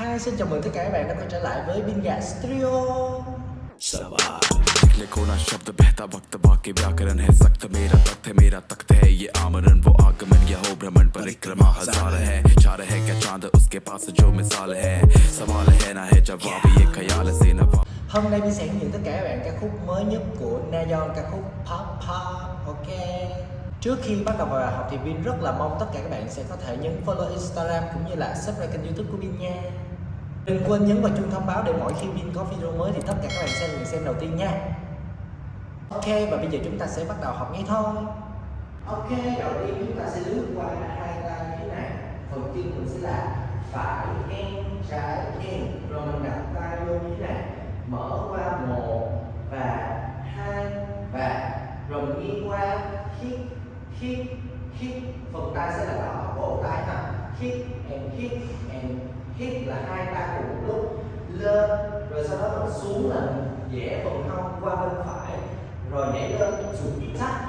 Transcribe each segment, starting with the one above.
Hi, xin chào mừng tất cả các bạn đã quay trở lại với Bin Gà Studio सवाल लिखने को ना शब्द बहता वक्त बाकी व्याकरण है सख्त मेरा तख्त है मेरा तख्त है ये आमरण वो आगमन यह हो भ्रमण परिक्रमा हजार है चार है क्या चांद उसके पास जो मिसाल है सवाल है ना है जवाब ये ख्याल से नवाब Hôm nay mình sẽ hướng dẫn tất cả các bạn ca khúc mới nhất của Nayeon ca khúc Pop Pop Ok Trước khi bắt đầu vào học thì Vin rất là mong tất cả các bạn sẽ có thể nhấn follow Instagram cũng như là subscribe kênh youtube của Vin nha Đừng quên nhấn vào chuông thông báo để mỗi khi Vin có video mới thì tất cả các bạn sẽ được người xem đầu tiên nha. Ok, và bây giờ chúng ta sẽ bắt đầu học ngay thôi. Ok, đầu tiên chúng ta sẽ lướt qua hai tay như thế này. Phần chân mình sẽ là phải, em, trái, em. Rồi mình đặt tay vô như thế này. Mở qua một và hai và rồi mình nghiêng qua. Hít hít hít. Phần tay sẽ là đỏ cổ tay ha. Hít and hít and hít là hai, ba cùng một lúc lên rồi sau đó mình xuống là dễ phần hông qua bên phải, rồi nhảy lên xuống chắc,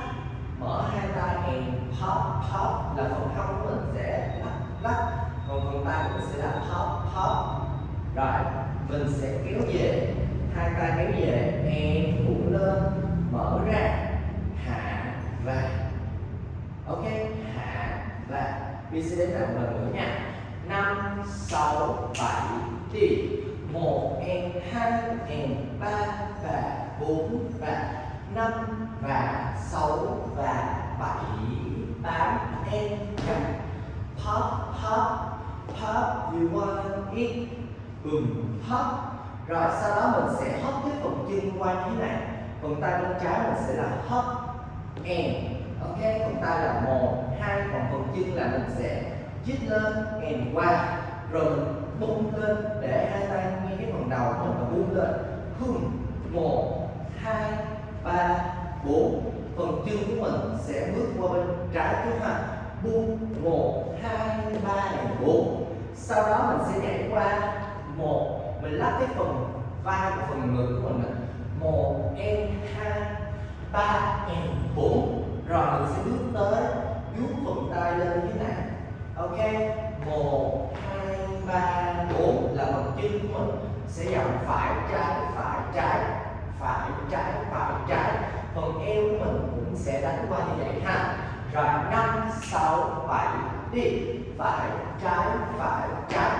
mở hai tay, and pop pop là phần hông của mình sẽ lắc lắc. Còn phần tay của mình sẽ là pop pop. Rồi, mình sẽ kéo về, hai tay kéo về, and cũng lên, mở ra, hạ, và. Ok, hạ, và. Đi sẽ đến lại một lần nữa nha năm, sáu, bảy, đi. Một and hai and ba và bốn và năm và sáu và bảy, tám, em chậm pop pop pop, you want it bùm pop. Rồi sau đó mình sẽ hop cái phần chân qua như thế này. Phần tay bên trái mình sẽ là hop em. Ok, phần tay là một, hai, còn phần chân là mình sẽ chít lên, kèm qua, rồi mình bung lên, để hai tay ngay cái phần đầu của mình và bung lên. Hưng một, hai, ba, bốn. Phần chân của mình sẽ bước qua bên trái trước ha. Bung một, hai, ba bốn. Sau đó mình sẽ nhảy qua, một. Mình lắp cái phần vai và phần ngực của mình một, em, hai, ba, em, bốn. Rồi mình sẽ bước tới, vuốt phần tay lên như thế này ok, một, hai, ba, bốn là phần chân của mình. Sẽ dòng phải trái phải trái phải trái phải trái. Phần eo của mình cũng sẽ đánh qua như vậy ha. Rồi, năm, sáu, bảy, đi. Phải trái phải trái.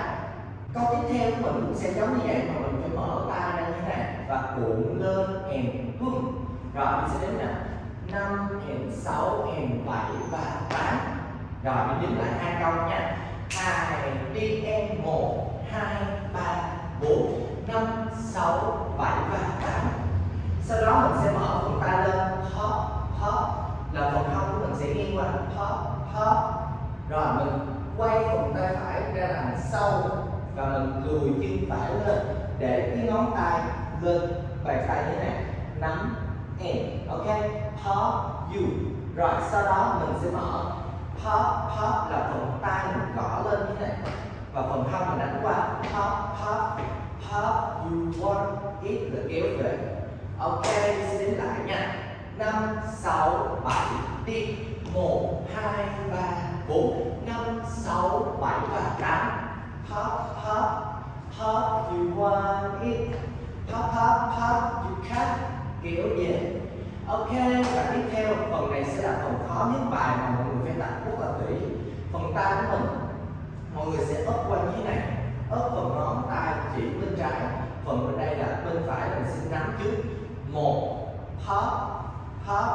Câu tiếp theo của mình cũng sẽ giống như vậy mà mình phải mở tay ra như thế này và cuộn lên em hưng rồi, mình sẽ đến nè. Năm and sáu and bảy và rồi, mình đếm lại hai câu nha. Hai đi em một, hai, ba, bốn, năm, sáu, bảy và tám. Sau đó mình sẽ mở phần tay lên. Hop hop là phần hông của mình sẽ nghiêng qua. Hop hop rồi, mình quay phần tay phải ra đằng sau và mình lùi chân phải lên để cái ngón tay lên bàn tay như thế này. Nắm em ok? Hop you. Rồi, sau đó mình sẽ mở pop pop là phần tay mình gõ lên như thế này. Và phần hông mình đánh qua. Pop pop pop, you want it là kéo về. Ok sẽ đến lại nha. Năm, sáu, bảy, đi. Một, hai, ba, bốn. Năm, sáu, bảy và tám. Pop pop pop, you want it. Pop pop pop, you can. Kéo về ok, và tiếp theo, phần này sẽ là phần khó nhất bài mà mọi người phải tập rất là kỹ. Phần tay của mình. Mọi người sẽ ấp qua dưới này ấp phần ngón tay chỉ bên trái. Phần bên đây là bên phải, mình sẽ nắm trước. Một pop pop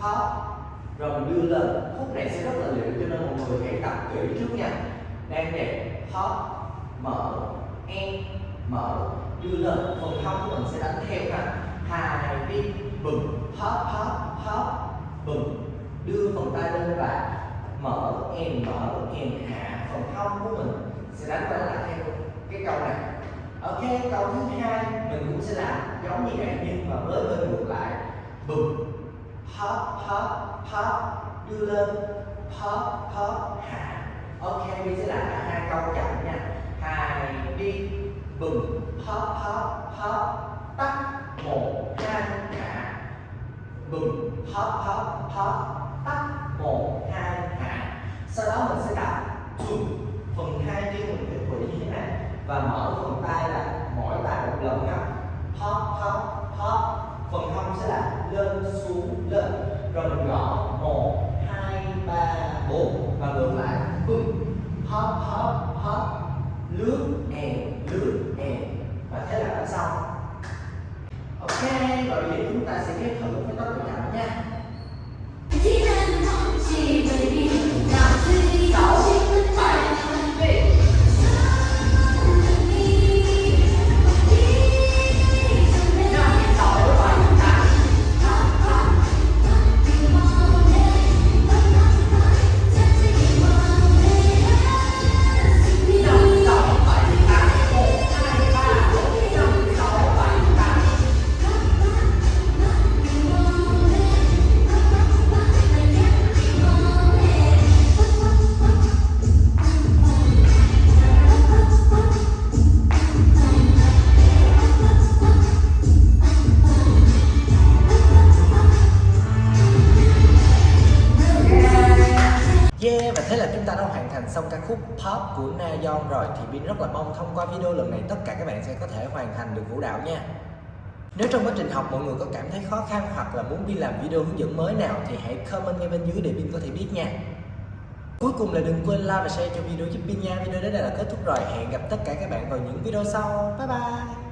pop rồi mình đưa lên. Khúc này sẽ rất là liệu cho nên mọi người hãy tập kỹ trước nha. Đang đẹp pop mở, em, mở. Đưa lên. Phần hông của mình sẽ đánh theo nè hai đi bùm pop pop pop bùm. Đưa phần tay lên và mở em mở em hạ phần hông của mình. Sẽ đánh qua lại theo cái câu này. Ok câu thứ hai mình cũng sẽ làm giống như vậy nhưng mà với bên ngược lại. Bùm. Pop pop pop đưa lên. Pop pop hạ. Ok bây sẽ làm cả hai câu chậm nha. Hai đi. Bùm. Pop pop pop tắt. Một bùm hop hop hop tắt, một, hai hạ sau đó mình sẽ đặt chùm phần hai chân mình phải quỷ như thế này. Và mở phần tay là mỗi tay một lần nhá hop hop hop phần hông sẽ là lên, xuống, lên. Rồi mình gõ một, hai, ba, bốn. Và ngược lại bùm hop hop hop lướt and và thế là đã xong ok và bây chúng ta sẽ ghép thử với tốc độ chậm nha. Thế là chúng ta đã hoàn thành xong ca khúc Pop của Na Yon rồi, Thì Bin rất là mong thông qua video lần này tất cả các bạn sẽ có thể hoàn thành được vũ đạo nha. Nếu trong quá trình học mọi người có cảm thấy khó khăn hoặc là muốn Bin làm video hướng dẫn mới nào Thì hãy comment ngay bên dưới để Bin có thể biết nha. Cuối cùng là đừng quên like và share cho video giúp Bin nha. Video đến đây là kết thúc rồi. Hẹn gặp tất cả các bạn vào những video sau. Bye bye.